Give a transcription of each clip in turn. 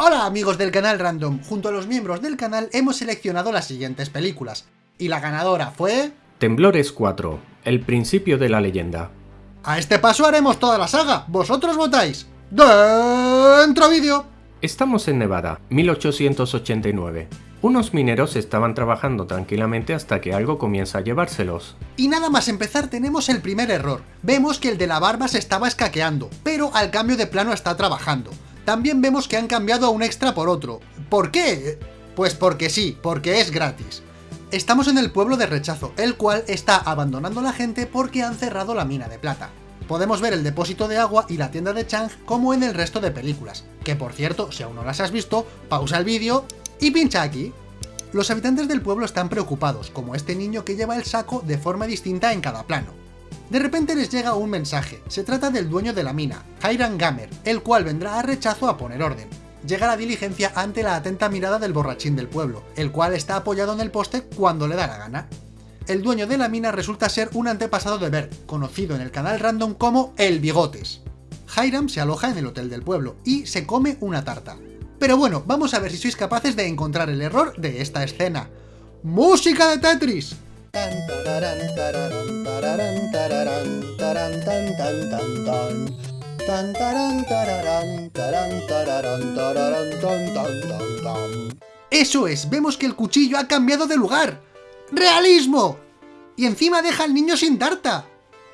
Hola amigos del canal Random, junto a los miembros del canal hemos seleccionado las siguientes películas. Y la ganadora fue... Temblores 4, el principio de la leyenda. A este paso haremos toda la saga, vosotros votáis. ¡Dentro vídeo! Estamos en Nevada, 1889. Unos mineros estaban trabajando tranquilamente hasta que algo comienza a llevárselos. Y nada más empezar tenemos el primer error. Vemos que el de la barba se estaba escaqueando, pero al cambio de plano está trabajando. También vemos que han cambiado a un extra por otro. ¿Por qué? Pues porque sí, porque es gratis. Estamos en el pueblo de Rechazo, el cual está abandonando a la gente porque han cerrado la mina de plata. Podemos ver el depósito de agua y la tienda de Chang como en el resto de películas, que por cierto, si aún no las has visto, pausa el vídeo y pincha aquí. Los habitantes del pueblo están preocupados, como este niño que lleva el saco de forma distinta en cada plano. De repente les llega un mensaje, se trata del dueño de la mina, Hiram Gamer, el cual vendrá a rechazo a poner orden. Llega la diligencia ante la atenta mirada del borrachín del pueblo, el cual está apoyado en el poste cuando le da la gana. El dueño de la mina resulta ser un antepasado de Bert, conocido en el canal random como El Bigotes. Hiram se aloja en el hotel del pueblo y se come una tarta. Pero bueno, vamos a ver si sois capaces de encontrar el error de esta escena. ¡Música de Tetris! Eso es, vemos que el cuchillo ha cambiado de lugar. ¡Realismo! Y encima deja al niño sin tarta.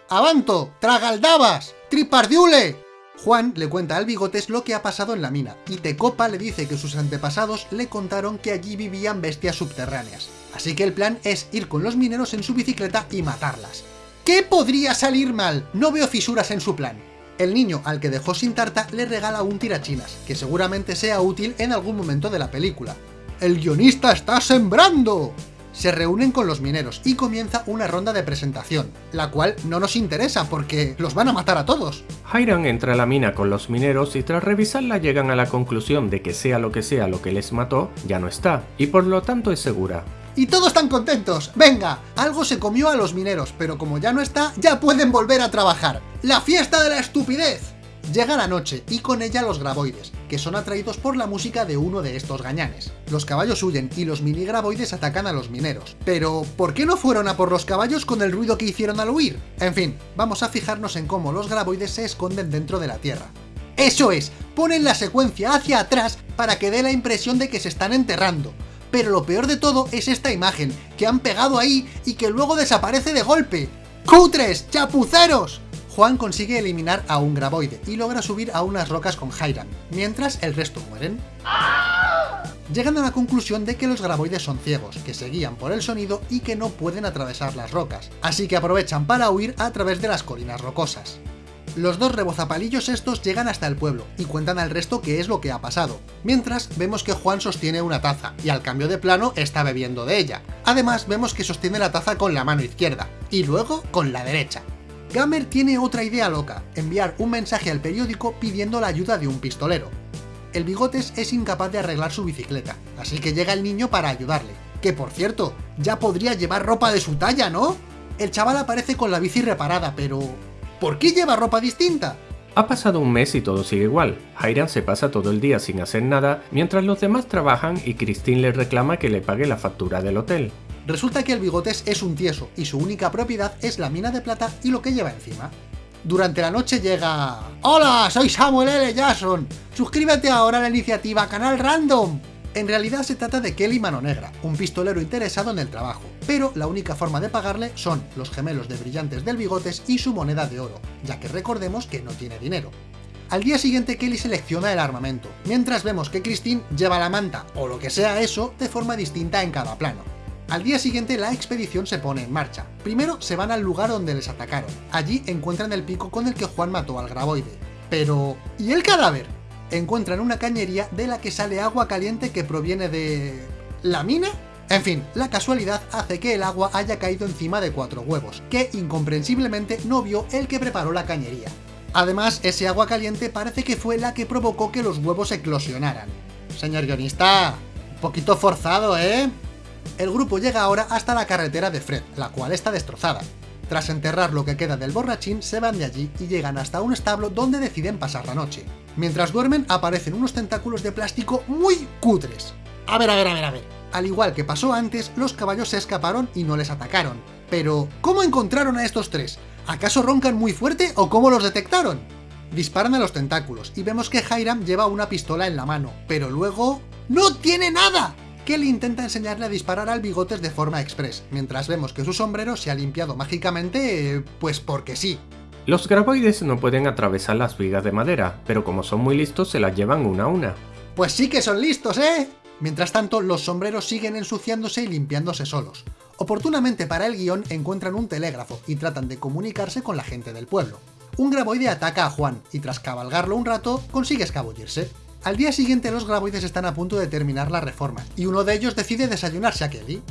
¡Avanto! ¡Tragaldabas! ¡Tripardiule! Juan le cuenta al Bigotes lo que ha pasado en la mina, y Tecopa le dice que sus antepasados le contaron que allí vivían bestias subterráneas. Así que el plan es ir con los mineros en su bicicleta y matarlas. ¿Qué podría salir mal? No veo fisuras en su plan. El niño al que dejó sin tarta le regala un tirachinas, que seguramente sea útil en algún momento de la película. ¡El guionista está sembrando! se reúnen con los mineros y comienza una ronda de presentación, la cual no nos interesa porque los van a matar a todos. Hiram entra a la mina con los mineros y tras revisarla llegan a la conclusión de que sea lo que sea lo que les mató, ya no está, y por lo tanto es segura. Y todos están contentos. Venga, algo se comió a los mineros, pero como ya no está, ya pueden volver a trabajar. ¡La fiesta de la estupidez! Llega la noche, y con ella los graboides, que son atraídos por la música de uno de estos gañanes. Los caballos huyen y los mini graboides atacan a los mineros. Pero, ¿por qué no fueron a por los caballos con el ruido que hicieron al huir? En fin, vamos a fijarnos en cómo los graboides se esconden dentro de la Tierra. ¡Eso es! Ponen la secuencia hacia atrás para que dé la impresión de que se están enterrando. Pero lo peor de todo es esta imagen, que han pegado ahí y que luego desaparece de golpe. ¡Cutres! ¡Chapuceros! Juan consigue eliminar a un graboide y logra subir a unas rocas con Hiram, mientras el resto mueren. Llegan a la conclusión de que los graboides son ciegos, que se guían por el sonido y que no pueden atravesar las rocas, así que aprovechan para huir a través de las colinas rocosas. Los dos rebozapalillos estos llegan hasta el pueblo y cuentan al resto qué es lo que ha pasado, mientras vemos que Juan sostiene una taza, y al cambio de plano está bebiendo de ella. Además vemos que sostiene la taza con la mano izquierda, y luego con la derecha. Gamer tiene otra idea loca, enviar un mensaje al periódico pidiendo la ayuda de un pistolero. El Bigotes es incapaz de arreglar su bicicleta, así que llega el niño para ayudarle. Que por cierto, ya podría llevar ropa de su talla, ¿no? El chaval aparece con la bici reparada, pero... ¿Por qué lleva ropa distinta? Ha pasado un mes y todo sigue igual. Hiram se pasa todo el día sin hacer nada, mientras los demás trabajan y Christine le reclama que le pague la factura del hotel. Resulta que el Bigotes es un tieso y su única propiedad es la mina de plata y lo que lleva encima. Durante la noche llega... ¡Hola! Soy Samuel L. Jackson. Suscríbete ahora a la iniciativa Canal Random. En realidad se trata de Kelly Mano Negra, un pistolero interesado en el trabajo, pero la única forma de pagarle son los gemelos de brillantes del Bigotes y su moneda de oro, ya que recordemos que no tiene dinero. Al día siguiente Kelly selecciona el armamento, mientras vemos que Christine lleva la manta, o lo que sea eso, de forma distinta en cada plano. Al día siguiente la expedición se pone en marcha. Primero se van al lugar donde les atacaron. Allí encuentran el pico con el que Juan mató al graboide. Pero... ¿y el cadáver? Encuentran una cañería de la que sale agua caliente que proviene de... ¿la mina? En fin, la casualidad hace que el agua haya caído encima de cuatro huevos, que incomprensiblemente no vio el que preparó la cañería. Además, ese agua caliente parece que fue la que provocó que los huevos eclosionaran. Señor guionista, un poquito forzado, ¿eh? El grupo llega ahora hasta la carretera de Fred, la cual está destrozada. Tras enterrar lo que queda del borrachín, se van de allí y llegan hasta un establo donde deciden pasar la noche. Mientras duermen aparecen unos tentáculos de plástico muy cutres. A ver, a ver, a ver, a ver. Al igual que pasó antes, los caballos se escaparon y no les atacaron. Pero, ¿cómo encontraron a estos tres? ¿Acaso roncan muy fuerte o cómo los detectaron? Disparan a los tentáculos y vemos que Hiram lleva una pistola en la mano, pero luego... ¡No tiene nada! Kelly intenta enseñarle a disparar al bigotes de forma express, mientras vemos que su sombrero se ha limpiado mágicamente, pues porque sí. Los graboides no pueden atravesar las vigas de madera, pero como son muy listos se las llevan una a una. Pues sí que son listos, ¿eh? Mientras tanto, los sombreros siguen ensuciándose y limpiándose solos. Oportunamente para el guion encuentran un telégrafo y tratan de comunicarse con la gente del pueblo. Un graboide ataca a Juan y tras cabalgarlo un rato consigue escabullirse. Al día siguiente los graboides están a punto de terminar la reforma, y uno de ellos decide desayunarse a Kelly.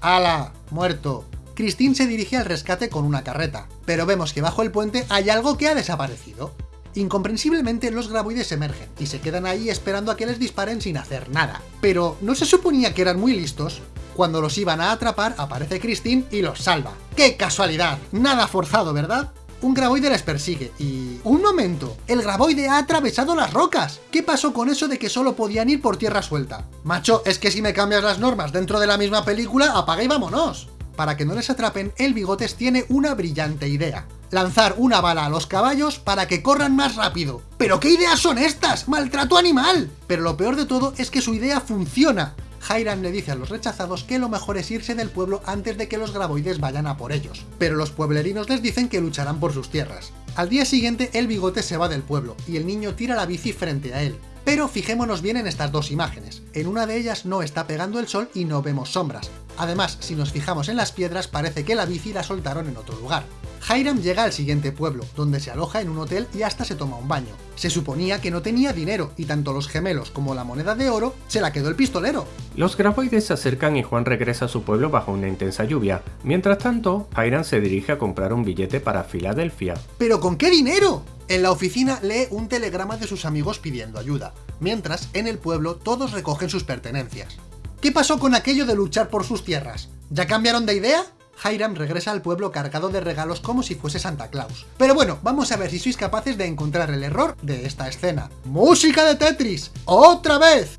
¡Hala! ¡Muerto! Christine se dirige al rescate con una carreta, pero vemos que bajo el puente hay algo que ha desaparecido. Incomprensiblemente los graboides emergen y se quedan ahí esperando a que les disparen sin hacer nada. Pero ¿no se suponía que eran muy listos? Cuando los iban a atrapar aparece Christine y los salva. ¡Qué casualidad! Nada forzado, ¿verdad? un graboide les persigue y... ¡Un momento! ¡El graboide ha atravesado las rocas! ¿Qué pasó con eso de que solo podían ir por tierra suelta? Macho, es que si me cambias las normas dentro de la misma película, apaga y vámonos. Para que no les atrapen, el Bigotes tiene una brillante idea. Lanzar una bala a los caballos para que corran más rápido. ¿Pero qué ideas son estas? ¡Maltrato animal! Pero lo peor de todo es que su idea funciona. Hiram le dice a los rechazados que lo mejor es irse del pueblo antes de que los graboides vayan a por ellos, pero los pueblerinos les dicen que lucharán por sus tierras. Al día siguiente el bigote se va del pueblo, y el niño tira la bici frente a él. Pero fijémonos bien en estas dos imágenes. En una de ellas no está pegando el sol y no vemos sombras. Además, si nos fijamos en las piedras, parece que la bici la soltaron en otro lugar. Hiram llega al siguiente pueblo, donde se aloja en un hotel y hasta se toma un baño. Se suponía que no tenía dinero, y tanto los gemelos como la moneda de oro se la quedó el pistolero. Los graboides se acercan y Juan regresa a su pueblo bajo una intensa lluvia. Mientras tanto, Hiram se dirige a comprar un billete para Filadelfia. ¿Pero con qué dinero? En la oficina lee un telegrama de sus amigos pidiendo ayuda, mientras en el pueblo todos recogen sus pertenencias. ¿Qué pasó con aquello de luchar por sus tierras? ¿Ya cambiaron de idea? Hiram regresa al pueblo cargado de regalos como si fuese Santa Claus. Pero bueno, vamos a ver si sois capaces de encontrar el error de esta escena. ¡Música de Tetris! ¡Otra vez!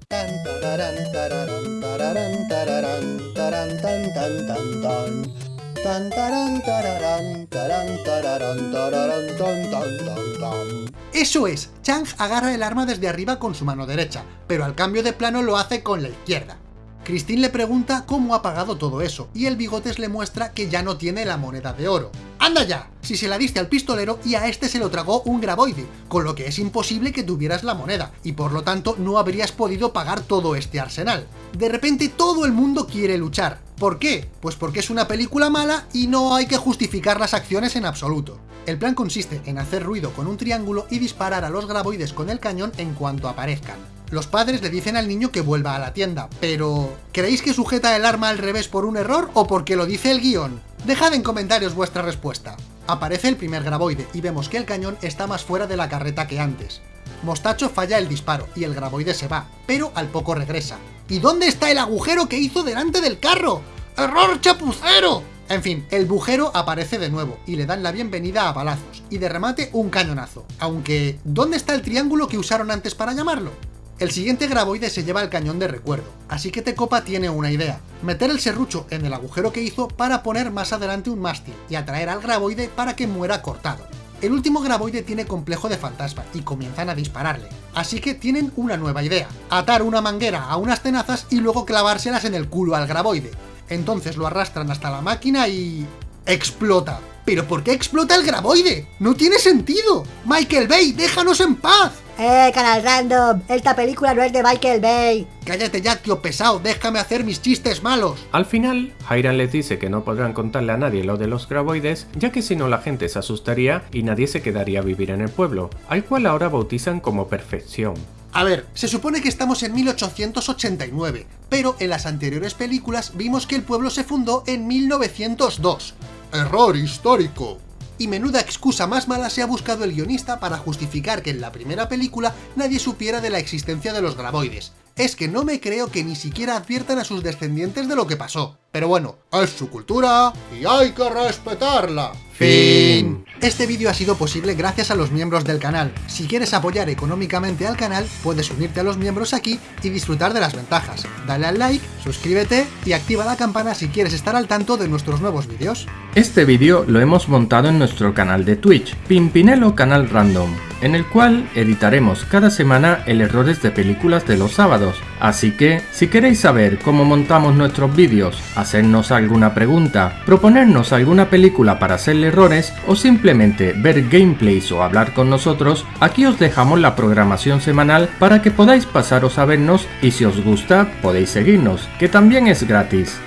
Eso es, Chang agarra el arma desde arriba con su mano derecha, pero al cambio de plano lo hace con la izquierda. Christine le pregunta cómo ha pagado todo eso, y el bigotes le muestra que ya no tiene la moneda de oro. ¡Anda ya! Si se la diste al pistolero y a este se lo tragó un graboide, con lo que es imposible que tuvieras la moneda, y por lo tanto no habrías podido pagar todo este arsenal. De repente todo el mundo quiere luchar. ¿Por qué? Pues porque es una película mala y no hay que justificar las acciones en absoluto. El plan consiste en hacer ruido con un triángulo y disparar a los graboides con el cañón en cuanto aparezcan. Los padres le dicen al niño que vuelva a la tienda, pero... ¿Creéis que sujeta el arma al revés por un error o porque lo dice el guion? Dejad en comentarios vuestra respuesta. Aparece el primer graboide y vemos que el cañón está más fuera de la carreta que antes. Mostacho falla el disparo y el graboide se va, pero al poco regresa. ¿Y dónde está el agujero que hizo delante del carro? ¡Error chapucero! En fin, el bujero aparece de nuevo y le dan la bienvenida a balazos, y de remate un cañonazo. Aunque, ¿dónde está el triángulo que usaron antes para llamarlo? El siguiente graboide se lleva el cañón de recuerdo, así que Tecopa tiene una idea, meter el serrucho en el agujero que hizo para poner más adelante un mástil y atraer al graboide para que muera cortado. El último graboide tiene complejo de fantasma y comienzan a dispararle, así que tienen una nueva idea, atar una manguera a unas tenazas y luego clavárselas en el culo al graboide. Entonces lo arrastran hasta la máquina y... ¡explota! ¿Pero por qué explota el graboide? ¡No tiene sentido! ¡Michael Bay, déjanos en paz! ¡Eh, canal random! Esta película no es de Michael Bay. Cállate ya, tío pesado, déjame hacer mis chistes malos. Al final, Hiram les dice que no podrán contarle a nadie lo de los graboides, ya que si no la gente se asustaría y nadie se quedaría a vivir en el pueblo, al cual ahora bautizan como Perfección. A ver, se supone que estamos en 1889, pero en las anteriores películas vimos que el pueblo se fundó en 1902. Error histórico y menuda excusa más mala se ha buscado el guionista para justificar que en la primera película nadie supiera de la existencia de los graboides. Es que no me creo que ni siquiera adviertan a sus descendientes de lo que pasó. Pero bueno, es su cultura y hay que respetarla. Fin. Este vídeo ha sido posible gracias a los miembros del canal. Si quieres apoyar económicamente al canal, puedes unirte a los miembros aquí y disfrutar de las ventajas. Dale al like, suscríbete y activa la campana si quieres estar al tanto de nuestros nuevos vídeos. Este vídeo lo hemos montado en nuestro canal de Twitch, Pimpinelo Canal Random, en el cual editaremos cada semana el errores de películas de los sábados. Así que, si queréis saber cómo montamos nuestros vídeos, hacernos alguna pregunta, proponernos alguna película para hacerle errores o simplemente ver gameplays o hablar con nosotros, aquí os dejamos la programación semanal para que podáis pasaros a vernos y si os gusta podéis seguirnos, que también es gratis.